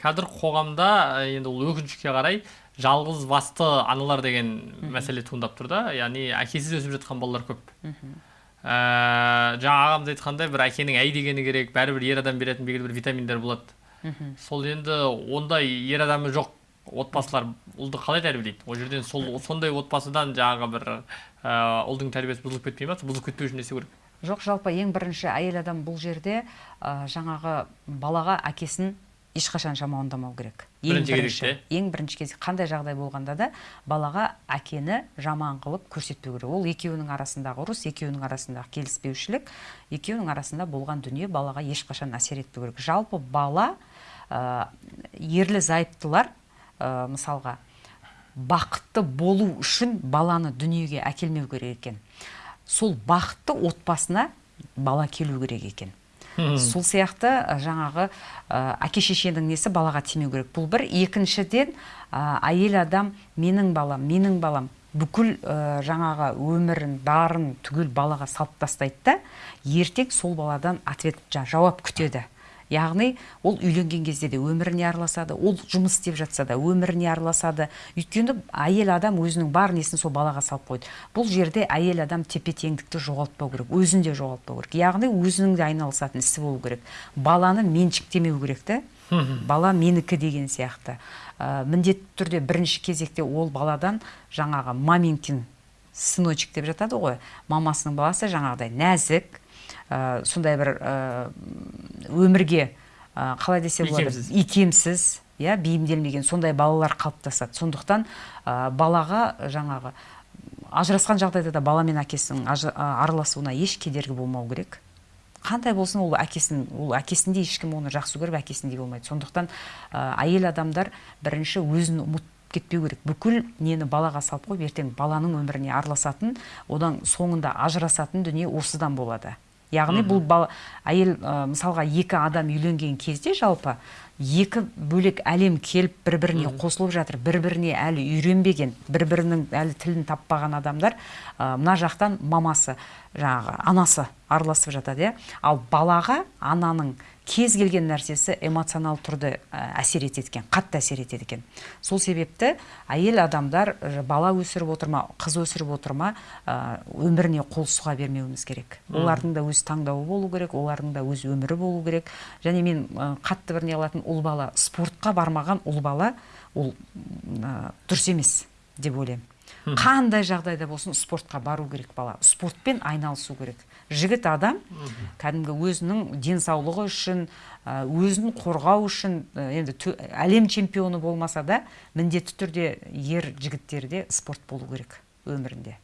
қазір қоғамда енді ол өкінішке қарай жалғыз басты аналар деген мәселе туындап тұр да. Яғни әкесіз өсіп жатқан балалар көп. Ә, жаңа ағамыз айтқандай бір әкенің әй дегені керек бәрібір ер адам беретін белгілі бір витаминдер болады. Сол енді ондай ер адамы жоқ отбасылар ұлды қалай тәрбиелейді? Ол жерден сол сондай отбасыдан жаңағы бір ә, ұлдың тәрбиесі бұзылып кетпей ма? Бұзылып кетпеу үшін не істеу керек? Жоқ жалпы ең бірінші әйел адам бұл жерде ә, жаңағы балаға әкесін ешқашан жамандамау керек. Ең бірінші ең бірінші кезде қандай жағдай болғанда да балаға әкені жаман қылып көрсетпеу керек. Ол екеуінің арасындағы ұрыс екеуінің арасындағы келіспеушілік екеуінің арасында болған дүние балаға ешқашан әсер етпеу керек. Жалпы бала ә, ерлі зайыптылар ә, мысалға бақытты болу үшін баланы дүниеге әкелмеу керек екен. Сол бақытты отбасына бала келу керек екен. Сол сияқты жаңағы әке шешенің несі балаға тимеу керек. Бұл бір. Екіншіден әйел адам менің балам менің балам бүкіл жаңағы өмірін барын түгел балаға салып тастайды да ертең сол баладан ответ жауап күтеді. Яғни ол үйленген кезде де өміріне араласады ол жұмыс істеп жатса да өміріне араласады. Өйткені әйел адам өзінің бар несін сол балаға салып қойды. Бұл жерде әйел адам тепе теңдікті жоғалтпау керек өзін де жоғалтпау керек. Яғни өзінің де айналысатын ісі болу керек. Баланы меншіктемеу керек та бала менікі деген сияқты. Ә, міндетті түрде бірінші кезекте ол баладан жаңағы маменькин сыночек деп жатады ғой. Мамасының баласы жаңағыдай нәзік ә, сондай бір ә, өмірге ә, қалай десе болады икемсіз. иә бейімделмеген сондай балалар қалыптасады. Сондықтан ә, балаға жаңағы ажырасқан жағдайда да бала мен әкесінің араласуына еш кедергі болмау керек. Қандай болсын ол әкесін ол әкесіндей ешкім оны жақсы көріп әкесіндей болмайды. Сондықтан ә, әйел адамдар бірінші өзін ұмытып кетпеу керек. Бүкіл нені балаға салып қойып ертең баланың өміріне араласатын одан соңында ажырасатын дүние осыдан болады. Яғни бұл бала әйел мысалға екі адам үйленген кезде жалпы екі бөлек әлем келіп бір біріне қосылып жатыр бір біріне әлі үйренбеген бір бірінің әлі тілін таппаған адамдар мына жақтан мамасы жаңағы анасы араласып жатады иә. Ал балаға ананың кез келген нәрсесі эмоционал түрде әсер етеді екен қатты әсер етеді екен. Сол себепті әйел адамдар бала өсіріп отыр ма қыз өсіріп отыр ма өміріне қол сұға бермеуіміз керек. Олардың да өз таңдауы болу керек олардың да өз өмірі болу керек. Және мен қатты бір не қылатын ұл бала спортқа бармаған ұл бала ол дұрыс емес деп ойлаймын. Қандай жағдайда болсын спортқа бару керек бала. Спортпен айналысу керек. Жігіт адам кәдімгі өзінің денсаулығы үшін өзін қорғау үшін енді әлем чемпионы болмаса да міндетті түрде ер жігіттерде спорт болу керек өмірінде.